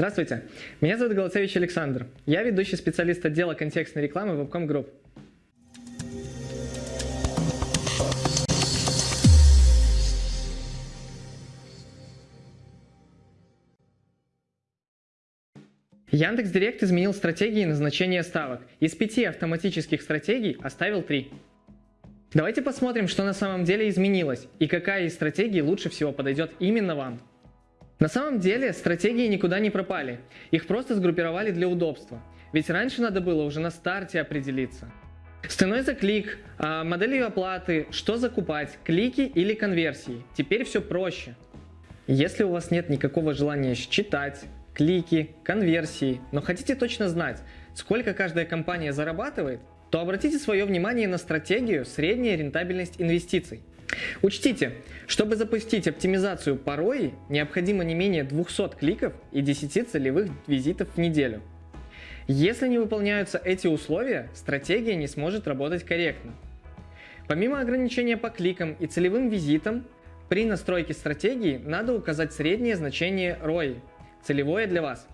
Здравствуйте, меня зовут Голоцевич Александр. Я ведущий специалист отдела контекстной рекламы Webcom Group. Яндекс.Директ изменил стратегии назначения ставок. Из пяти автоматических стратегий оставил три. Давайте посмотрим, что на самом деле изменилось и какая из стратегий лучше всего подойдет именно вам. На самом деле стратегии никуда не пропали, их просто сгруппировали для удобства. Ведь раньше надо было уже на старте определиться. С ценой за клик, а, моделью оплаты, что закупать, клики или конверсии. Теперь все проще. Если у вас нет никакого желания считать, клики, конверсии, но хотите точно знать, сколько каждая компания зарабатывает, то обратите свое внимание на стратегию средняя рентабельность инвестиций. Учтите, чтобы запустить оптимизацию по ROI, необходимо не менее 200 кликов и 10 целевых визитов в неделю. Если не выполняются эти условия, стратегия не сможет работать корректно. Помимо ограничения по кликам и целевым визитам, при настройке стратегии надо указать среднее значение ROI, целевое для вас.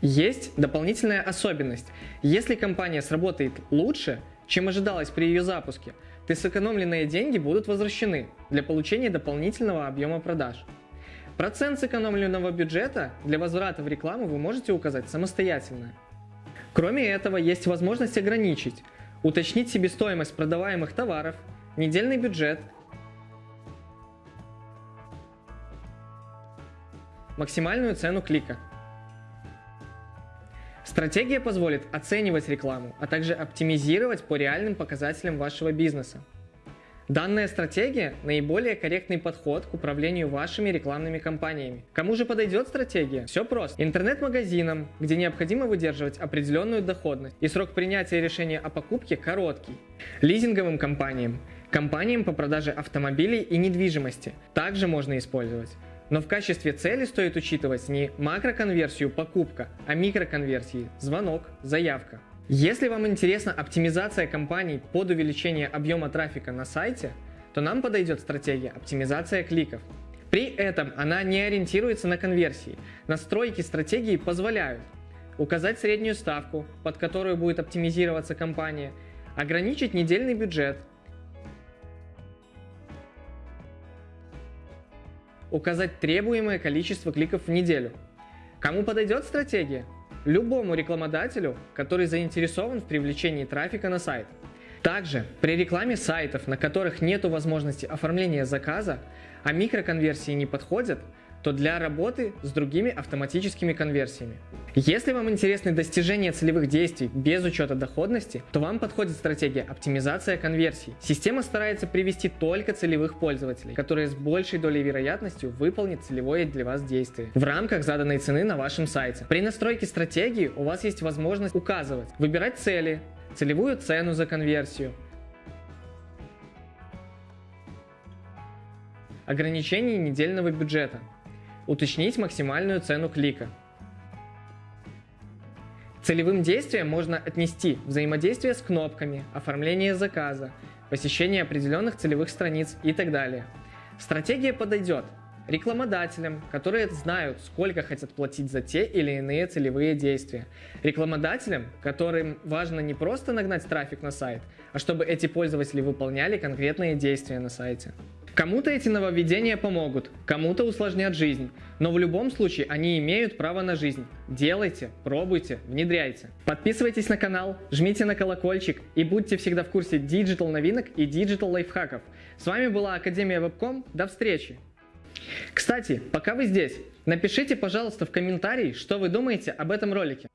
Есть дополнительная особенность. Если компания сработает лучше, чем ожидалось при ее запуске, то сэкономленные деньги будут возвращены для получения дополнительного объема продаж. Процент сэкономленного бюджета для возврата в рекламу вы можете указать самостоятельно. Кроме этого, есть возможность ограничить, уточнить себестоимость продаваемых товаров, недельный бюджет, максимальную цену клика. Стратегия позволит оценивать рекламу, а также оптимизировать по реальным показателям вашего бизнеса. Данная стратегия – наиболее корректный подход к управлению вашими рекламными кампаниями. Кому же подойдет стратегия? Все просто. Интернет-магазинам, где необходимо выдерживать определенную доходность, и срок принятия решения о покупке короткий. Лизинговым компаниям, компаниям по продаже автомобилей и недвижимости также можно использовать. Но в качестве цели стоит учитывать не макроконверсию покупка, а микроконверсии звонок, заявка. Если вам интересна оптимизация компаний под увеличение объема трафика на сайте, то нам подойдет стратегия оптимизация кликов. При этом она не ориентируется на конверсии. Настройки стратегии позволяют указать среднюю ставку, под которую будет оптимизироваться компания, ограничить недельный бюджет, указать требуемое количество кликов в неделю. Кому подойдет стратегия? Любому рекламодателю, который заинтересован в привлечении трафика на сайт. Также при рекламе сайтов, на которых нет возможности оформления заказа, а микроконверсии не подходят, то для работы с другими автоматическими конверсиями. Если вам интересны достижения целевых действий без учета доходности, то вам подходит стратегия оптимизация конверсий. Система старается привести только целевых пользователей, которые с большей долей вероятностью выполнят целевое для вас действие в рамках заданной цены на вашем сайте. При настройке стратегии у вас есть возможность указывать, выбирать цели, целевую цену за конверсию, ограничение недельного бюджета, уточнить максимальную цену клика. Целевым действием можно отнести взаимодействие с кнопками, оформление заказа, посещение определенных целевых страниц и так далее. Стратегия подойдет рекламодателям, которые знают, сколько хотят платить за те или иные целевые действия. Рекламодателям, которым важно не просто нагнать трафик на сайт, а чтобы эти пользователи выполняли конкретные действия на сайте. Кому-то эти нововведения помогут, кому-то усложнят жизнь, но в любом случае они имеют право на жизнь. Делайте, пробуйте, внедряйте. Подписывайтесь на канал, жмите на колокольчик и будьте всегда в курсе digital новинок и digital лайфхаков. С вами была Академия Вебком, до встречи! Кстати, пока вы здесь, напишите, пожалуйста, в комментарии, что вы думаете об этом ролике.